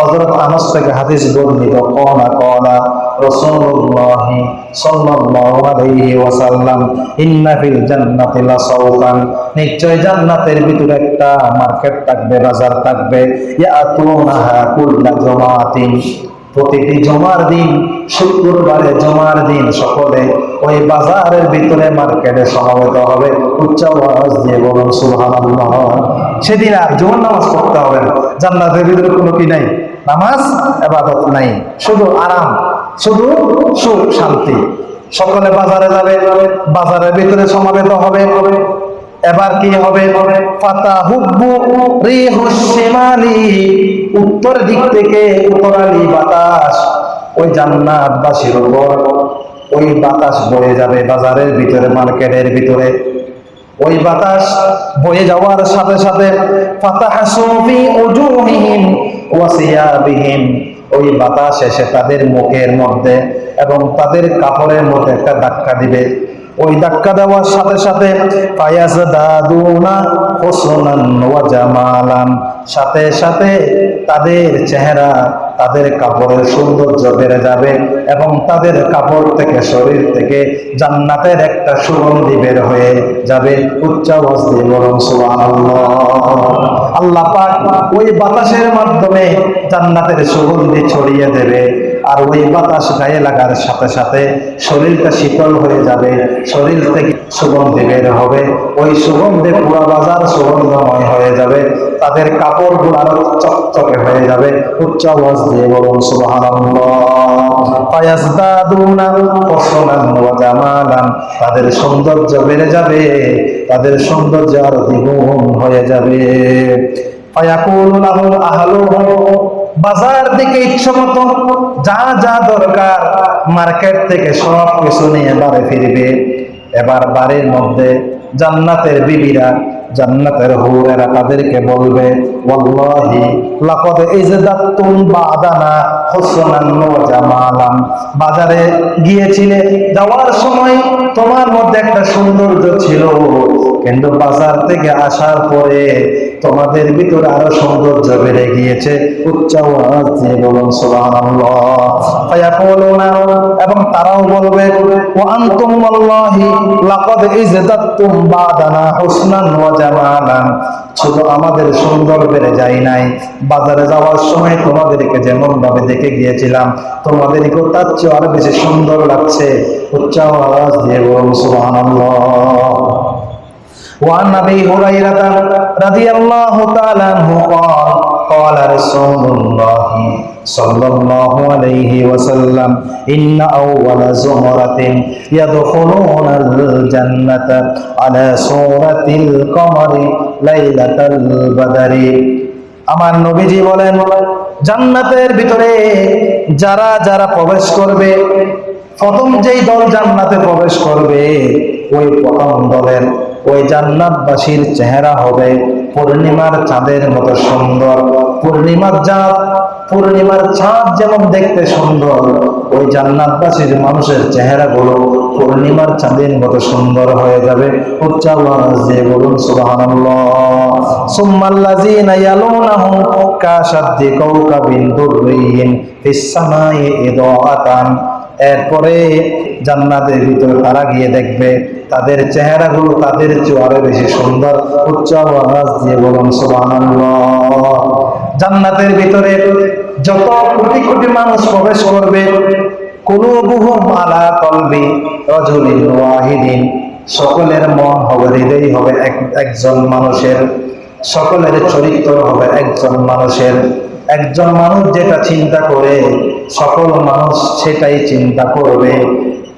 হযরত আনাস থেকে হাদিস বর্ণিত রাসূলুল্লাহ সাল্লাল্লাহু আলাইহি ওয়াসাল্লাম, ইন্না ফিল জান্নাতি নিশ্চয় জান্নাতের একটা মার্কেট থাকবে, বাজার থাকবে। ইয়াতুনাহা কুল্লা জামাতিন। প্রতিটি জমার দিন, শুক্রবারে জমার দিন সকলে ওই বাজারের ভিতরে মার্কেটে সমাবেত হবে। উচ্চ আওয়াজ দিয়ে বলুন, সুবহানাল্লাহ সেদিন আর জোহর নামাজ পড়তে হবে না। জান্নাতের ভিতরে কোনো কি নাই? নামাজ এবাদত নাই, শুধু আরাম, শুধু সুখ শান্তি সকলে বাজারে যাবে, বাজারের ভিতরে সমাবেত হবে। এবার কি হবে? উত্তর দিক থেকে উত্তরালি বাতাস, ওই জান্নাতবাসীর উপর। ওই বাতাস বয়ে যাবে বাজারের ভিতরে, মার্কেটের ভিতরে। ওই বাতাস বয়ে যাওয়ার সাথে সাথে ওই বাতাস এসে তাদের মুখের মধ্যে এবং তাদের কাপড়ের মধ্যে একটা ধাক্কা দিবে। ওই ধাক্কা দেওয়ার সাথে সাথে পায়াজ দাদুনা হোসনান জামালান। সাথে সাথে তাদের চেহারা, তাদের কাপড়ের সৌন্দর্য বেড়ে যাবে এবং তাদের কাপড় থেকে, শরীর থেকে জান্নাতের একটা সুগন্ধি বের হয়ে যাবে। দিয়ে সুবহানাল্লাহ। আল্লাহ পাক ওই বাতাসের মাধ্যমে জান্নাতের সুগন্ধি ছড়িয়ে দেবে। আর ওই বাতাস গায়ে লাগার সাথে সাথে শরীরটা শীতল হয়ে যাবে, শরীর থেকে সুগন্ধি বের হবে, ওই সুগন্ধে পুরা বাজার সুগন্ধময় হয়ে যাবে, তাদের কাপড়গুলো আরও চকচকে হয়ে যাবে। উচ্চ আওয়াজ দিয়ে বলুন তাদের সৌন্দর্য বেড়ে যাবে, তাদের সৌন্দর্য আরও দ্বিগুণ হয়ে যাবে। বাজার থেকে ইচ্ছা মতো, যা যা দরকার, মার্কেট থেকে সব কিছু নিয়ে বাড়ি ফিরবে। এবার বাড়ির মধ্যে জান্নাতের বিবিরা, জান্নাতের হুরেরা তাদেরকে বলবে বাজারে গিয়েছিলে, যাওয়ার সময় তোমার মধ্যে একটা সৌন্দর্য ছিল। কিন্তু বাজার থেকে আসার পরে তোমাদের ভিতরে আরও সৌন্দর্য বেড়ে গিয়েছে। উচ্চ আওয়াজ দিয়ে বলুন, সুবহানাল্লাহ। এবং তারাও বলবে, ওয়া শুধু আমাদের বেড়ে যায় নাই। বাজারে যাওয়ার সময় তোমাদেরকে যেমন ভাবে দেখে গিয়েছিলাম তার আরও বেশি সুন্দর লাগছে। উচ্চ আওয়াজ দিয়ে বলুন, সুবহানাল্লাহ। وعن ابي هريره رضي الله تعالى عنه قال قال رسول الله صلى الله عليه وسلم ان اول زمره يدخلون الجنه على سوره القمر ليله البدر আমার নবীজি বলেন জান্নাতের ভিতরে যারা যারা প্রবেশ করবে প্রথম যেই দল জান্নাতে প্রবেশ করবে ওই প্রথম দলের ওই জান্নাতবাসীর চেহারা হবে পূর্ণিমার চাঁদের মতো সুন্দর। পূর্ণিমার চাঁদ পূর্ণিমার চাঁদ যেমন দেখতে সুন্দর, ওই জান্নাতবাসীর মানুষের চেহারাগুলো পূর্ণিমার চাঁদের মতো সুন্দর হয়ে যাবে। বলুন, সুবহানাল্লাহ। এরপরে জান্নাতের ভিতরে তারা গিয়ে দেখবে তাদের চেহারাগুলো তাদের চেয়ে আরও বেশি সুন্দর। উচ্চ আওয়াজ দিয়ে বলুন জান্নাতের ভিতরে যত কোটি কোটি মানুষ প্রবেশ করবে কুলুবুহুম আলা কলবি রাজুলিন ওয়াহিদিন, সকলের মন হবে, হৃদয় হবে এক একজন মানুষের, সকলের চরিত্র হবে একজন মানুষের। একজন মানুষ যেটা চিন্তা করে, সকল মানুষ সেটাই চিন্তা করবে।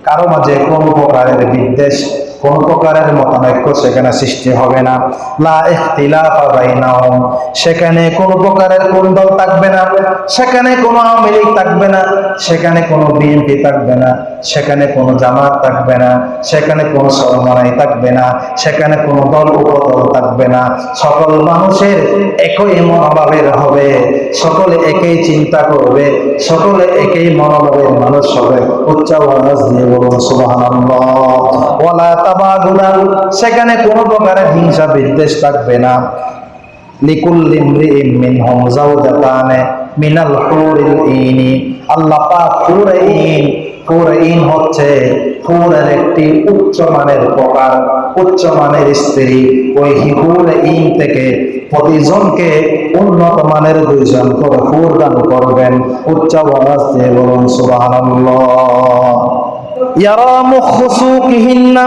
কারও মাঝে কোন প্রকারের বিদ্বেষ কোন প্রকারের মতানৈক্য সেখানে সৃষ্টি হবে না। লা ইখতিলাফা বাইনাহুম। সেখানে কোন প্রকারের কোন দল থাকবে না। সেখানে কোনো আওয়ামী লীগ থাকবে না। সেখানে কোনো বিএনপি থাকবে না। সেখানে কোনো জামাত থাকবে না। সেখানে কোনো সরমানাই থাকবে না। সেখানে কোনো দল উপদল থাকবে না। সকল মানুষের একই মনোভাবের হবে। সকলে একই চিন্তা করবে। সকলে একই মনোভাবের মানুষ হবে। উচ্চ আওয়াজ দিয়ে বলুন সুবহানাল্লাহ। ওয়ালা সেখানে প্রকারের হিংসা বিদ্বেষ থাকবে না। ইনি একটি উচ্চ মানের প্রকার উচ্চ মানের স্ত্রী। ওই হুরাইন থেকে প্রতিজনকে উন্নত মানের দুইজন করে হুর দান করবেন। উচ্চ আওয়াজ দিয়ে বলুন ইয়ারা মুখসুকিহিন্না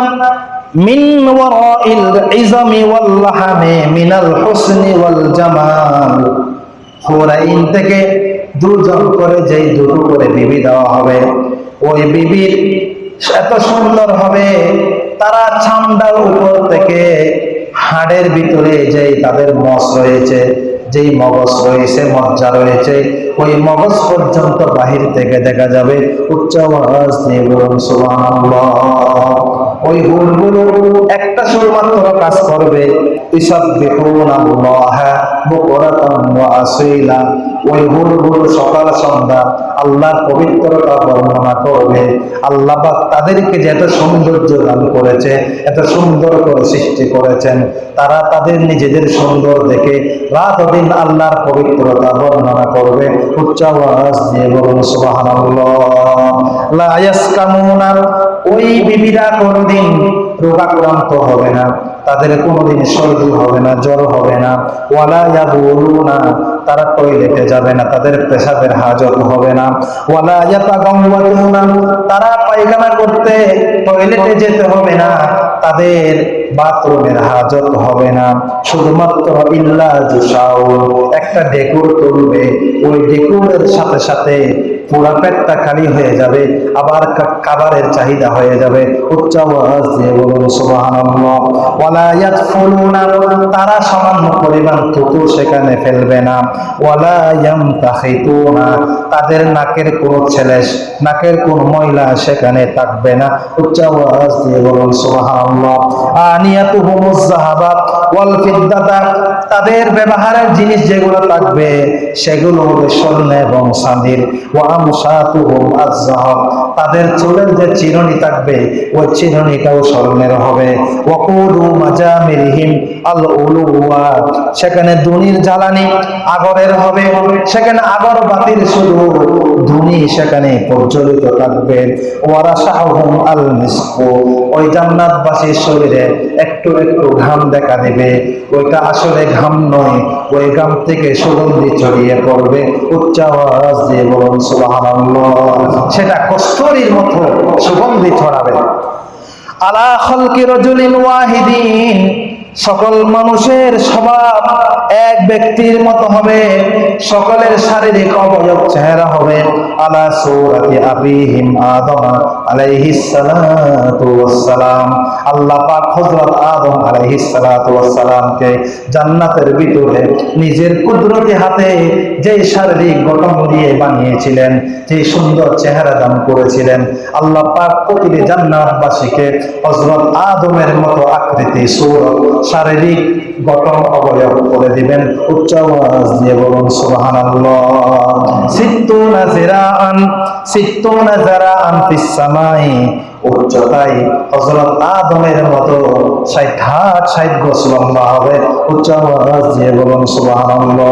من وراء العظم واللحم من الحسن والجمال হুরাইন থেকে দুজন করে যেই দুটো করে বিবি দেওয়া হবে ওই বিবির এত সুন্দর হবে তারা ছামডার উপর থেকে হাড়ের ভিতরে যেই তাদের মস রয়েছে যেই মগজ রয়েছে, মজ্জা রয়েছে, ওই মগজ পর্যন্ত বাহির থেকে দেখা যাবে উচ্চ আওয়াজ দিয়ে বলুন ওই হুলগুলো একটা শুধুমাত্র কাজ করবে ওই হুলগুলো সকাল সন্ধ্যা আল্লাহর পবিত্রতা বর্ণনা করবে। আল্লাহ তাদেরকে যে এত সৌন্দর্য দান করেছে, এত সুন্দর করে সৃষ্টি করেছেন, তারা তাদের নিজেদের সুন্দর দেখে রাত দিন আল্লাহর পবিত্রতা বর্ণনা করবে। উচ্চ দিয়ে বলুন ওই বিবিরা কোনদিন রোগাক্রান্ত হবে না। তাদের কোনোদিন সর্দি হবে না, জ্বর হবে না। ওয়ালা ইয়াবুলুনা তারা টয়লেটে যাবে না? তাদের পেশাবের হাজত হবে না। ওয়ালা তারা পায়খানা করতে টয়লেটে যেতে হবে না। তাদের বাথরুমের হাজত হবে না। শুধুমাত্র একটা ডেকুর তুলবে। ওই ডেকুরের সাথে সাথে পুরা পেটটা খালি হয়ে যাবে, আবার কা- খাবারের চাহিদা হয়ে যাবে। উচ্চ আওয়াজ দিয়ে বলুন, সুবহানাল্লাহ। তারা সামান্য পরিমাণ থুতু সেখানে ফেলবে না। ওয়ালা ইয়ামতাখিতুনা, তাদের নাকের কোনো ছেলে, নাকের কোন ময়লা সেখানে থাকবে না। উচ্চ আওয়াজ দিয়ে বলুন, সুবহানাল্লাহ। তাদের ব্যবহারের জিনিস যেগুলো থাকবে, সেগুলো হবে স্বর্ণ এবং আজ-যাহাব তাদের চুলের যে চিরুনি থাকবে, ওই চিরুনিটাও স্বর্ণের হবে। আল উলুওয়া, সেখানে দুনির জ্বালানি আগরের হবে, সেখানে আগর বাতির শুধু ধুনি সেখানে প্রজ্বলিত থাকবে। মিসকু ওই জান্নাতবাসীর শরীরে একটু একটু ঘাম দেখা দেবে। ওইটা আসলে ঘাম নয়, ওই ঘাম থেকে সুগন্ধি ছড়িয়ে পড়বে। উচ্চ আওয়াজ দিয়ে বলুন, সুবহানাল্লাহ। সেটা কস্তুরীর মতো সুগন্ধি ছড়াবে। আলা খলকি রজুলিন ওয়াহিদিন সকল মানুষের স্বভাব এক ব্যক্তির মতো হবে, সকলের শারীরিক অবয়ব চেহারা হবে। আলা সূরাতি আবিহিম আদম আলাইহিস সালাতু ওয়াস সালাম আল্লাহ পাক হযরত আদম আলাইহিস সালাতু ওয়াস সালামকে জান্নাতের ভিতরে নিজের কুদরতি হাতে যে শারীরিক গঠন দিয়ে বানিয়েছিলেন যে সুন্দর চেহারা দান করেছিলেন, আল্লাহ পাক প্রতিটি জান্নাতবাসীকে হযরত আদমের মতো আকৃতি সূরত শারীরিক গঠন অবয়ব করে দিবেন। উচ্চ আওয়াজ দিয়ে বলুন, সুবহানাল্লাহ। সিত্তুনা জিরাআন সিত্তুনা জিরাআন ফিস সামাই। উচ্চতায় হযরত আদমের মতো 60 হাত 60 গজ লম্বা হবে। উচ্চ আওয়াজ দিয়ে বলুন, সুবহানাল্লাহ।